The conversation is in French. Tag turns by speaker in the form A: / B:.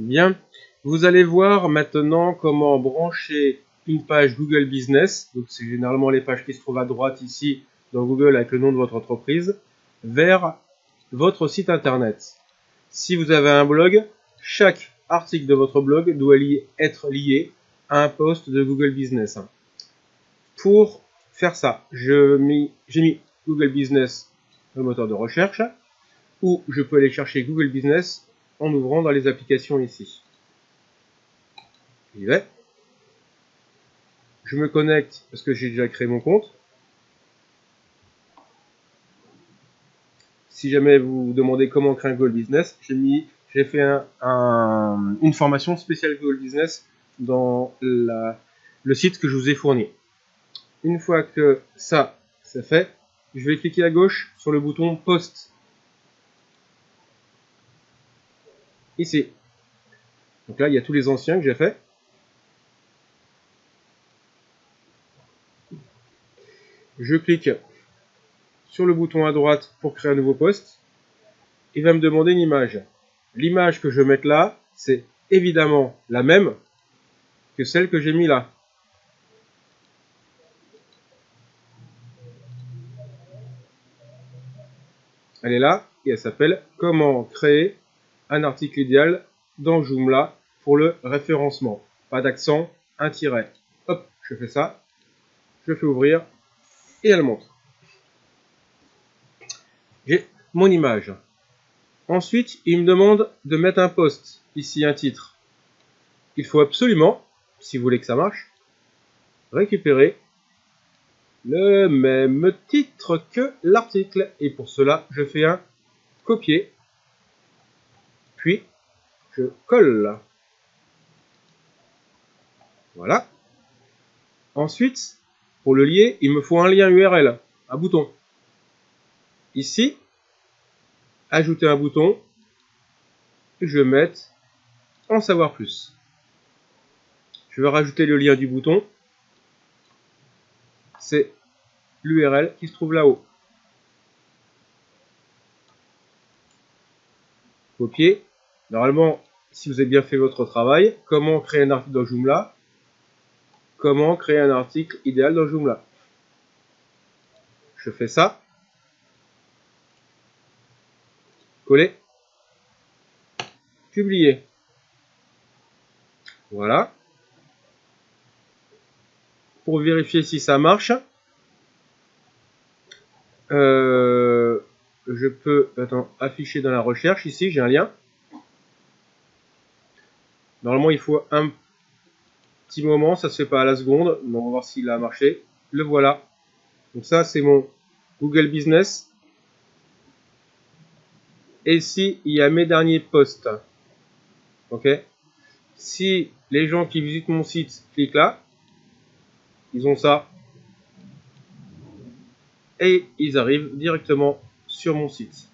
A: Bien, vous allez voir maintenant comment brancher une page Google Business, donc c'est généralement les pages qui se trouvent à droite ici dans Google avec le nom de votre entreprise, vers votre site internet. Si vous avez un blog, chaque article de votre blog doit être lié à un post de Google Business. Pour faire ça, j'ai mis, Google Business le moteur de recherche, ou je peux aller chercher Google Business en ouvrant dans les applications ici. J'y vais. Je me connecte parce que j'ai déjà créé mon compte. Si jamais vous vous demandez comment créer un Google Business, j'ai fait une formation spéciale Google Business dans le site que je vous ai fourni. Une fois que ça, c'est fait, je vais cliquer à gauche sur le bouton Post. Ici. Donc là, il y a tous les anciens que j'ai fait. Je clique sur le bouton à droite pour créer un nouveau poste. Il va me demander une image. L'image que je vais mettre là, c'est évidemment la même que celle que j'ai mis là. Elle est là et elle s'appelle Comment créer un article idéal dans Joomla pour le référencement. Pas d'accent, un tiret. Hop, je fais ça. Je fais ouvrir et elle montre. J'ai mon image. Ensuite, il me demande de mettre un post, ici un titre. Il faut absolument, si vous voulez que ça marche, récupérer le même titre que l'article. Et pour cela, je fais un copier, puis je colle. Voilà. Ensuite, pour le lier, il me faut un lien URL, un bouton. Ici, ajouter un bouton, je vais mettre en savoir plus. Je vais rajouter le lien du bouton c'est l'URL qui se trouve là-haut. Copier. Normalement, si vous avez bien fait votre travail, comment créer un article dans Joomla? Comment créer un article idéal dans Joomla? Je fais ça. Coller. Publier. Voilà pour vérifier si ça marche. Euh, je peux afficher dans la recherche ici, j'ai un lien. Normalement, il faut un petit moment, ça se fait pas à la seconde, on va voir s'il a marché. Le voilà. Donc ça, c'est mon Google Business. Et ici, il y a mes derniers posts. Ok Si les gens qui visitent mon site cliquent là, ils ont ça. Et ils arrivent directement sur mon site.